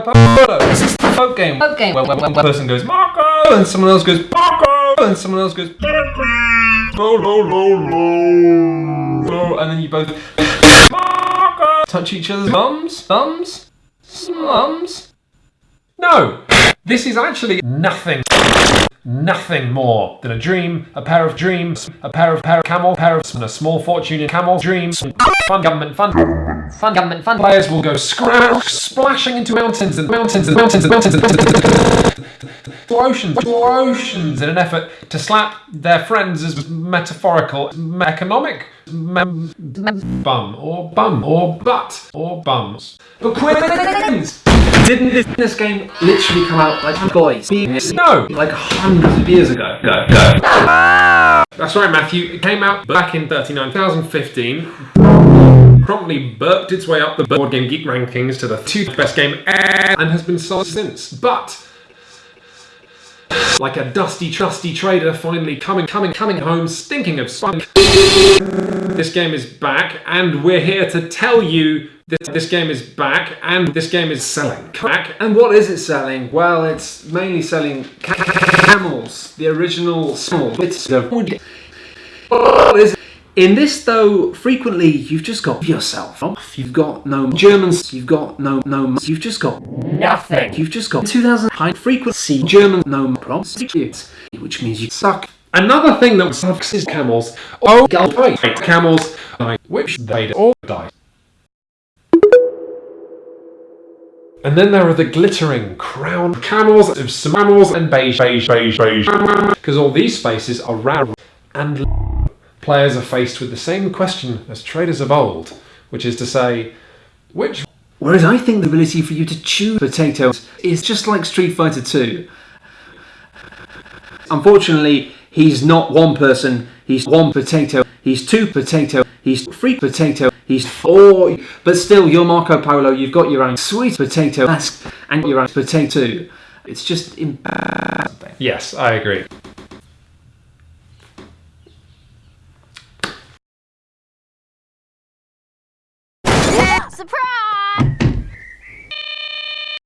Polo. is the folk game. Folk game. When, when, when one person goes Marco and someone else goes Marco and someone else goes Lo, lo, lo, and then you both Marco touch each other's mums, thumbs, mums. No, this is actually nothing. Nothing more than a dream, a pair of dreams, a pair of pair of camel, pair of and a small fortune in camel dreams. Fun government, fun, fun government, fun. Players will go scratch, splashing into mountains and mountains and mountains and mountains and to oceans, to oceans, in an effort to slap their friends as metaphorical, economic mem- bum or bum or butt or bums. But quiz! Didn't this, this game literally come out like boys? No, Like hundreds of years ago. Go, go. That's right, Matthew. It came out back in 39, 2015. Promptly burped its way up the Board Game Geek rankings to the two best game ever and has been sold since. But like a dusty, trusty trader finally coming, coming, coming home, stinking of spunk. This game is back, and we're here to tell you that this game is back, and this game is selling. Back, And what is it selling? Well, it's mainly selling ca- ca- camels, the original small. It's the what is it? In this, though, frequently you've just got yourself off. You've got no Germans. You've got no no. You've just got Nothing. You've just got 2000 high frequency German no prostitutes, which means you suck. Another thing that sucks is camels. Oh, right, camels, like, which they all die. And then there are the glittering crown camels of camels and beige, beige, beige, beige. Because all these faces are rare and players are faced with the same question as traders of old, which is to say, which Whereas I think the ability for you to choose potatoes is just like Street Fighter 2. Unfortunately, he's not one person, he's one potato, he's two potato, he's three potato, he's four. But still, you're Marco Polo, you've got your own sweet potato mask and your own potato. It's just. Im- Yes, I agree. Surprise!